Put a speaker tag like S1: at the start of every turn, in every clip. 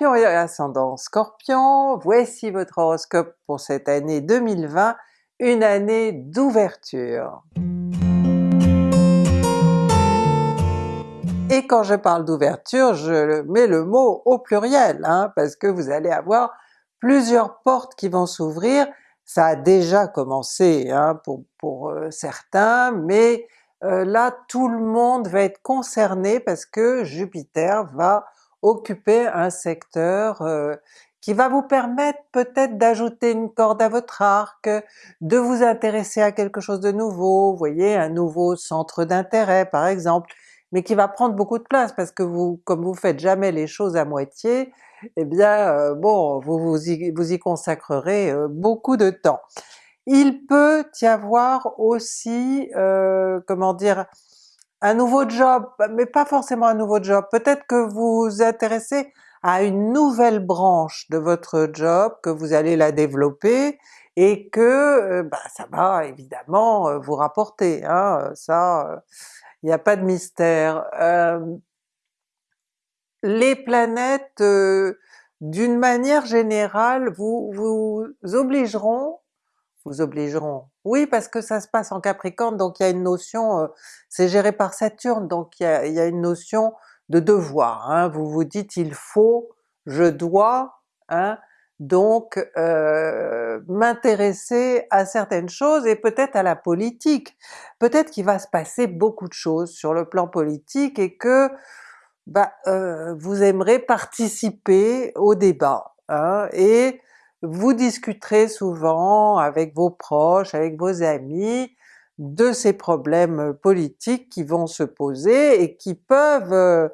S1: Scorpion et ascendant Scorpion, voici votre horoscope pour cette année 2020, une année d'ouverture. Et quand je parle d'ouverture, je mets le mot au pluriel, hein, parce que vous allez avoir plusieurs portes qui vont s'ouvrir. Ça a déjà commencé hein, pour, euh, certains, mais euh, là tout le monde va être concerné parce que Jupiter va occuper un secteur euh, qui va vous permettre peut-être d'ajouter une corde à votre arc, de vous intéresser à quelque chose de nouveau, voyez, un nouveau centre d'intérêt par exemple, mais qui va prendre beaucoup de place parce que vous, comme vous faites jamais les choses à moitié, eh bien euh, bon, vous y, vous consacrerez euh, beaucoup de temps. Il peut y avoir aussi, comment dire, un nouveau job, mais pas forcément un nouveau job, peut-être que vous vous intéressez à une nouvelle branche de votre job, que vous allez la développer, et que bah, ça va évidemment vous rapporter, hein, ça il n'y a pas de mystère. Euh, les planètes, euh, d'une manière générale, vous, vous obligeront, vous obligeront, oui parce que ça se passe en Capricorne, donc il y a une notion, euh, c'est géré par Saturne, donc il y a, une notion de devoir, hein. vous vous dites il faut, je dois, hein, donc euh, m'intéresser à certaines choses et peut-être à la politique. Peut-être qu'il va se passer beaucoup de choses sur le plan politique et que bah, euh, vous aimerez participer au débat, hein, vous discuterez souvent avec vos proches, avec vos amis, de ces problèmes politiques qui vont se poser et qui peuvent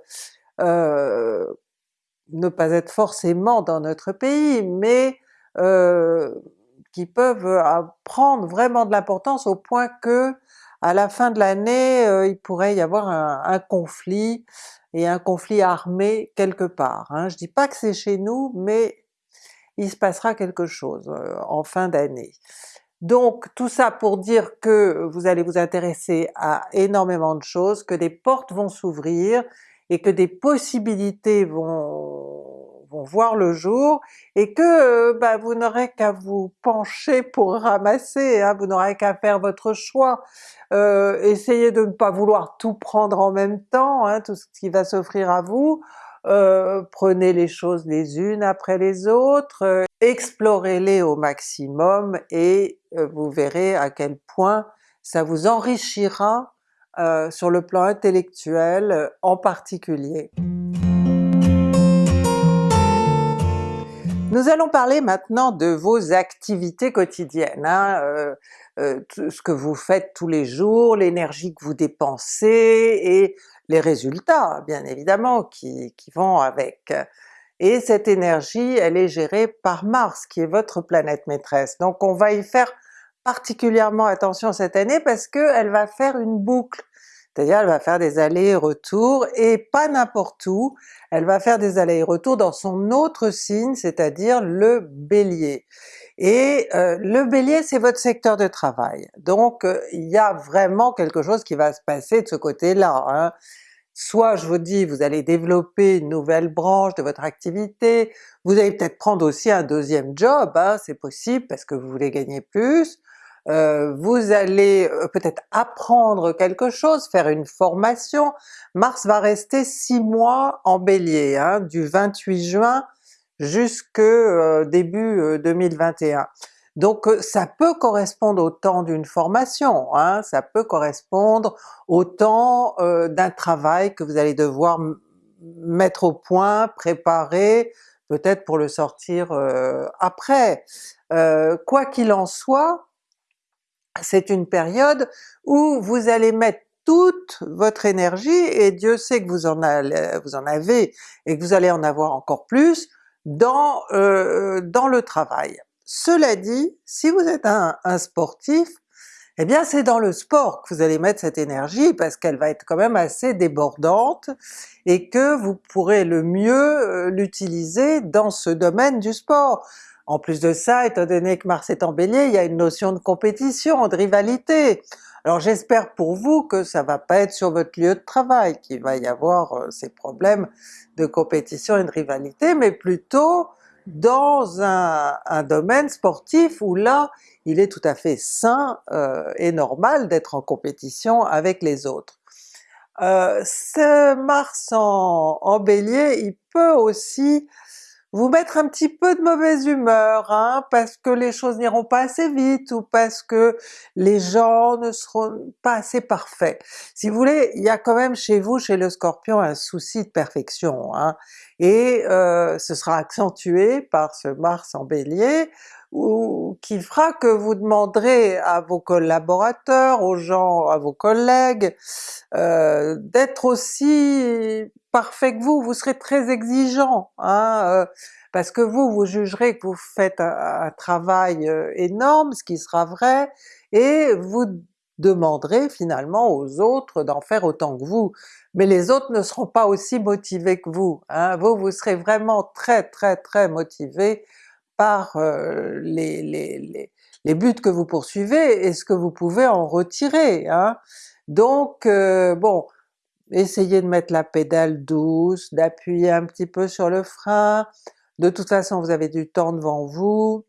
S1: euh, ne pas être forcément dans notre pays, mais euh, qui peuvent euh, prendre vraiment de l'importance au point que à la fin de l'année euh, il pourrait y avoir un, conflit, et un conflit armé quelque part. Hein. Je dis pas que c'est chez nous, mais il se passera quelque chose en fin d'année. Donc tout ça pour dire que vous allez vous intéresser à énormément de choses, que des portes vont s'ouvrir, et que des possibilités vont, vont voir le jour, et que euh, bah, vous n'aurez qu'à vous pencher pour ramasser, hein, vous n'aurez qu'à faire votre choix. Euh, essayez de ne pas vouloir tout prendre en même temps, hein, tout ce qui va s'offrir à vous, euh, prenez les choses les unes après les autres, euh, explorez-les au maximum et euh, vous verrez à quel point ça vous enrichira sur le plan intellectuel en particulier. Nous allons parler maintenant de vos activités quotidiennes, hein, euh, ce que vous faites tous les jours, l'énergie que vous dépensez et les résultats bien évidemment qui, qui, vont avec. Et cette énergie elle est gérée par Mars qui est votre planète maîtresse, donc on va y faire particulièrement attention cette année parce qu'elle va faire une boucle, c'est-à-dire elle va faire des allers-retours et pas n'importe où, elle va faire des allers-retours dans son autre signe, c'est-à-dire le Bélier. Et euh, le Bélier c'est votre secteur de travail, donc euh, il y a vraiment quelque chose qui va se passer de ce côté-là. Hein. Soit je vous dis vous allez développer une nouvelle branche de votre activité, vous allez peut-être prendre aussi un deuxième job, hein, c'est possible parce que vous voulez gagner plus, euh, vous allez euh, peut-être apprendre quelque chose, faire une formation. Mars va rester six mois en Bélier, hein, du 28 juin jusque euh, début 2021. Donc ça peut correspondre au temps d'une formation, hein, ça peut correspondre au temps d'un travail que vous allez devoir mettre au point, préparer, peut-être pour le sortir après. quoi qu'il en soit, c'est une période où vous allez mettre toute votre énergie, et Dieu sait que vous en, avez et que vous allez en avoir encore plus, dans, euh, dans le travail. Cela dit, si vous êtes un, sportif, eh bien c'est dans le sport que vous allez mettre cette énergie parce qu'elle va être quand même assez débordante et que vous pourrez le mieux euh, l'utiliser dans ce domaine du sport. En plus de ça, étant donné que Mars est en Bélier, il y a une notion de compétition, de rivalité. Alors j'espère pour vous que ça va pas être sur votre lieu de travail qu'il va y avoir euh, ces problèmes de compétition et de rivalité, mais plutôt dans un, domaine sportif où là il est tout à fait sain euh, et normal d'être en compétition avec les autres. Euh, ce Mars en, en Bélier, il peut aussi vous mettre un petit peu de mauvaise humeur, hein, parce que les choses n'iront pas assez vite ou parce que les gens ne seront pas assez parfaits. Si vous voulez, il y a quand même chez vous, chez le Scorpion, un souci de perfection, hein, et euh, ce sera accentué par ce Mars en Bélier, ou qui fera que vous demanderez à vos collaborateurs, aux gens, à vos collègues, euh, d'être aussi parfait que vous, vous serez très exigeant, hein, euh, parce que vous, vous jugerez que vous faites un, travail euh, énorme, ce qui sera vrai, et vous demanderez finalement aux autres d'en faire autant que vous. Mais les autres ne seront pas aussi motivés que vous, hein. vous, vous serez vraiment très très très motivé par euh, les, les, les, buts que vous poursuivez et ce que vous pouvez en retirer. Hein. Donc bon, essayez de mettre la pédale douce, d'appuyer un petit peu sur le frein, de toute façon vous avez du temps devant vous,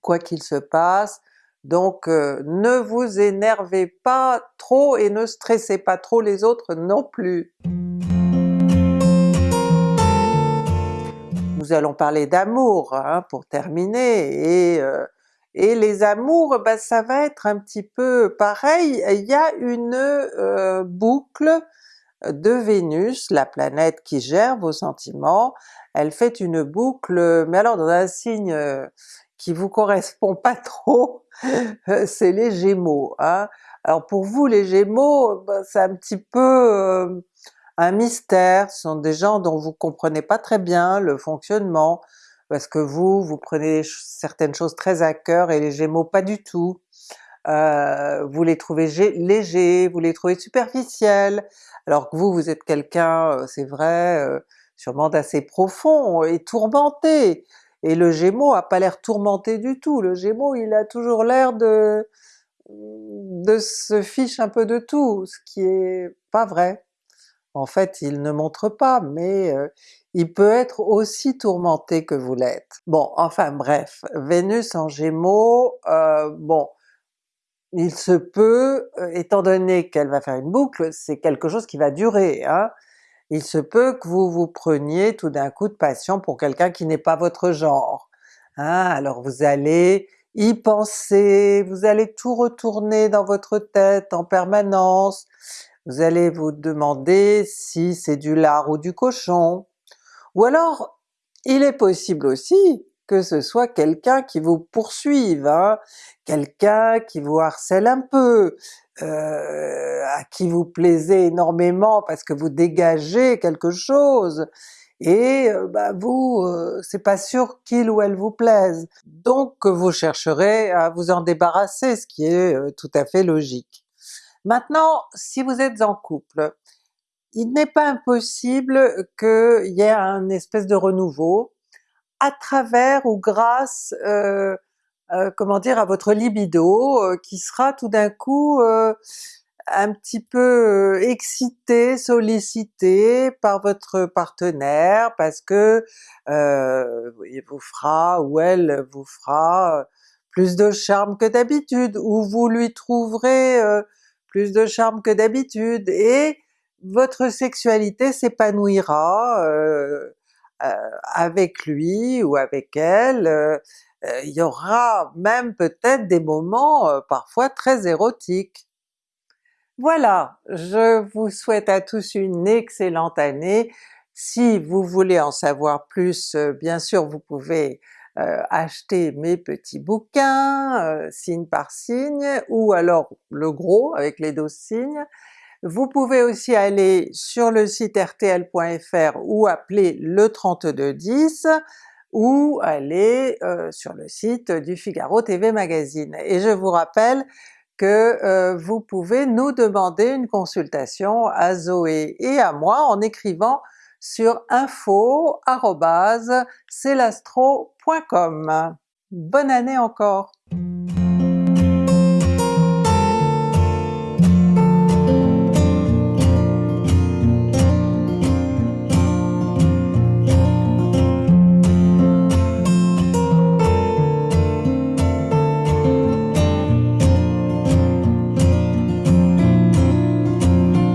S1: quoi qu'il se passe, donc euh, ne vous énervez pas trop et ne stressez pas trop les autres non plus. Nous allons parler d'amour hein, pour terminer, et euh, et les amours, ben ça va être un petit peu pareil, il y a une euh, boucle de Vénus, la planète qui gère vos sentiments, elle fait une boucle, mais alors dans un signe euh, qui vous correspond pas trop, c'est les Gémeaux. Hein. Alors pour vous les Gémeaux, ben, c'est un petit peu un mystère, ce sont des gens dont vous comprenez pas très bien le fonctionnement, parce que vous, vous prenez certaines choses très à cœur et les Gémeaux pas du tout. Euh, vous les trouvez légers, vous les trouvez superficiels, alors que vous, vous êtes quelqu'un, euh, c'est vrai, euh, sûrement d'assez profond et tourmenté, et le Gémeaux a pas l'air tourmenté du tout, le Gémeaux il a toujours l'air de de se fiche un peu de tout, ce qui est pas vrai. En fait il ne montre pas, mais il peut être aussi tourmenté que vous l'êtes. Bon, enfin bref, Vénus en Gémeaux, euh, bon, il se peut, euh, étant donné qu'elle va faire une boucle, c'est quelque chose qui va durer, hein, il se peut que vous vous preniez tout d'un coup de passion pour quelqu'un qui n'est pas votre genre. Hein, alors vous allez y penser, vous allez tout retourner dans votre tête en permanence, vous allez vous demander si c'est du lard ou du cochon, ou alors, il est possible aussi que ce soit quelqu'un qui vous poursuive, hein, quelqu'un qui vous harcèle un peu, euh, à qui vous plaisez énormément parce que vous dégagez quelque chose, et euh, bah vous, euh, c'est pas sûr qu'il ou elle vous plaise. Donc vous chercherez à vous en débarrasser, ce qui est tout à fait logique. Maintenant, si vous êtes en couple, il n'est pas impossible qu'il y ait un espèce de renouveau à travers ou grâce, euh, euh, comment dire, à votre libido euh, qui sera tout d'un coup un petit peu excité, sollicité par votre partenaire parce que il vous fera ou elle vous fera plus de charme que d'habitude, ou vous lui trouverez plus de charme que d'habitude, et votre sexualité s'épanouira euh, euh, avec lui ou avec elle, euh, il y aura même peut-être des moments parfois très érotiques. Voilà, je vous souhaite à tous une excellente année. Si vous voulez en savoir plus, bien sûr vous pouvez acheter mes petits bouquins, signe par signe, ou alors le gros avec les 12 signes. Vous pouvez aussi aller sur le site rtl.fr ou appeler le 3210 ou aller euh, sur le site du Figaro TV Magazine. Et je vous rappelle que euh, vous pouvez nous demander une consultation à Zoé et à moi en écrivant sur info.celastro.com. Bonne année encore!